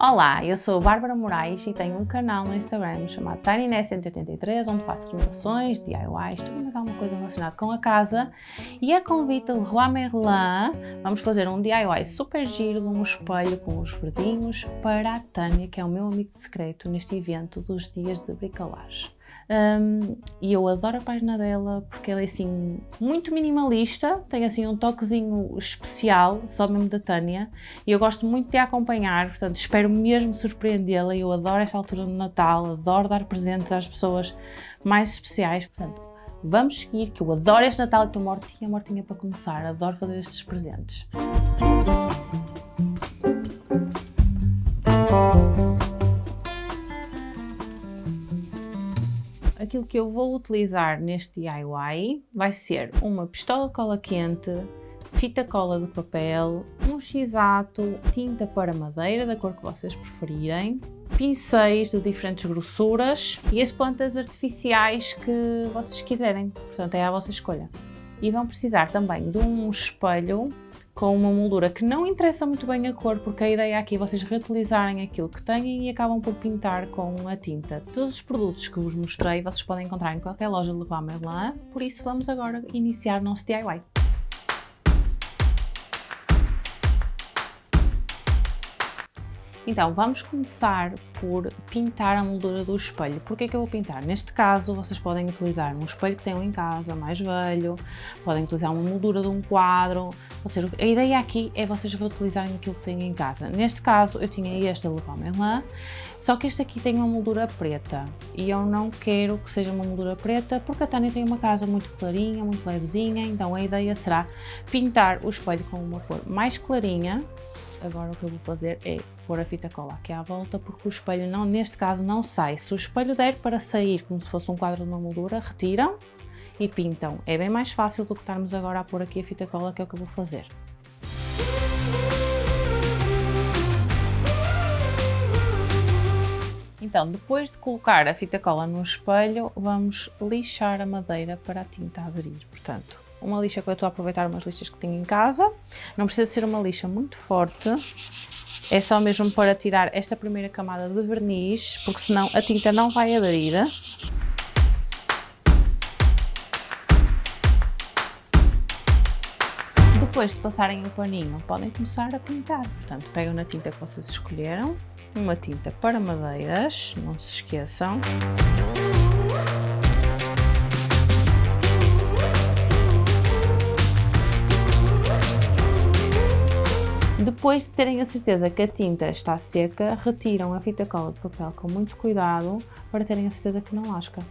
Olá, eu sou a Bárbara Moraes e tenho um canal no Instagram chamado TinyNess183 onde faço renovações, DIYs, tudo mais alguma coisa relacionada com a casa e a convite de Leroy Merlin vamos fazer um DIY super giro de um espelho com os verdinhos para a Tânia, que é o meu amigo secreto neste evento dos dias de bricolagem. Um, e eu adoro a página dela porque ela é assim muito minimalista, tem assim um toquezinho especial, só mesmo da Tânia, e eu gosto muito de a acompanhar, portanto espero mesmo surpreendê-la. Eu adoro esta altura do Natal, adoro dar presentes às pessoas mais especiais, portanto vamos seguir, que eu adoro este Natal e estou mortinha, mortinha para começar, adoro fazer estes presentes. Aquilo que eu vou utilizar neste DIY vai ser uma pistola cola quente, fita cola de papel, um x-ato, tinta para madeira da cor que vocês preferirem, pincéis de diferentes grossuras e as plantas artificiais que vocês quiserem, portanto é a vossa escolha. E vão precisar também de um espelho com uma moldura que não interessa muito bem a cor, porque a ideia aqui é vocês reutilizarem aquilo que têm e acabam por pintar com a tinta. Todos os produtos que vos mostrei vocês podem encontrar em qualquer loja de Leroy Merlin, por isso vamos agora iniciar o nosso DIY. Então, vamos começar por pintar a moldura do espelho. Por que eu vou pintar? Neste caso, vocês podem utilizar um espelho que tenham em casa, mais velho, podem utilizar uma moldura de um quadro, ou seja, a ideia aqui é vocês reutilizarem aquilo que têm em casa. Neste caso, eu tinha este Leroy Merlin, só que este aqui tem uma moldura preta e eu não quero que seja uma moldura preta porque a Tânia tem uma casa muito clarinha, muito levezinha, então a ideia será pintar o espelho com uma cor mais clarinha agora o que eu vou fazer é pôr a fita cola aqui à volta, porque o espelho, não, neste caso, não sai. Se o espelho der para sair como se fosse um quadro de uma moldura, retiram e pintam. É bem mais fácil do que estarmos agora a pôr aqui a fita cola, que é o que eu vou fazer. Então, depois de colocar a fita cola no espelho, vamos lixar a madeira para a tinta aderir. Portanto, uma lixa que eu estou a aproveitar umas lixas que tenho em casa. Não precisa ser uma lixa muito forte. É só mesmo para tirar esta primeira camada de verniz, porque senão a tinta não vai aderir. Depois de passarem o paninho, podem começar a pintar. Portanto, pegam na tinta que vocês escolheram, uma tinta para madeiras, não se esqueçam. Depois de terem a certeza que a tinta está seca, retiram a fita cola de papel com muito cuidado para terem a certeza que não lasca.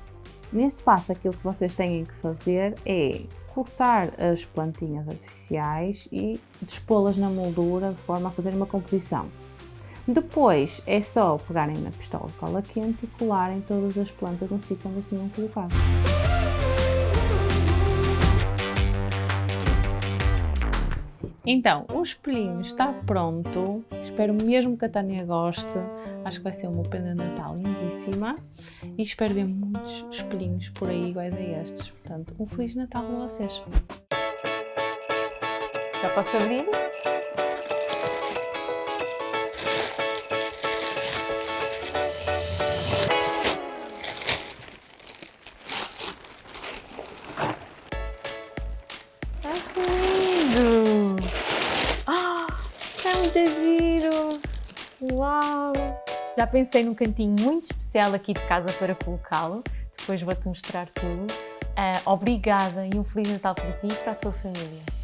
Neste passo aquilo que vocês têm que fazer é cortar as plantinhas artificiais e dispô-las na moldura de forma a fazer uma composição. Depois é só pegarem na pistola de cola quente e colarem todas as plantas no sítio onde as tinham colocado. Então, o espelhinho está pronto. Espero mesmo que a Tânia goste. Acho que vai ser uma prenda de Natal lindíssima. E espero ver muitos espelhinhos por aí iguais a estes. Portanto, um Feliz Natal para vocês. Já posso abrir? Muito giro! Uau! Já pensei num cantinho muito especial aqui de casa para colocá-lo. Depois vou-te mostrar tudo. Uh, obrigada e um Feliz Natal para ti e para a tua família.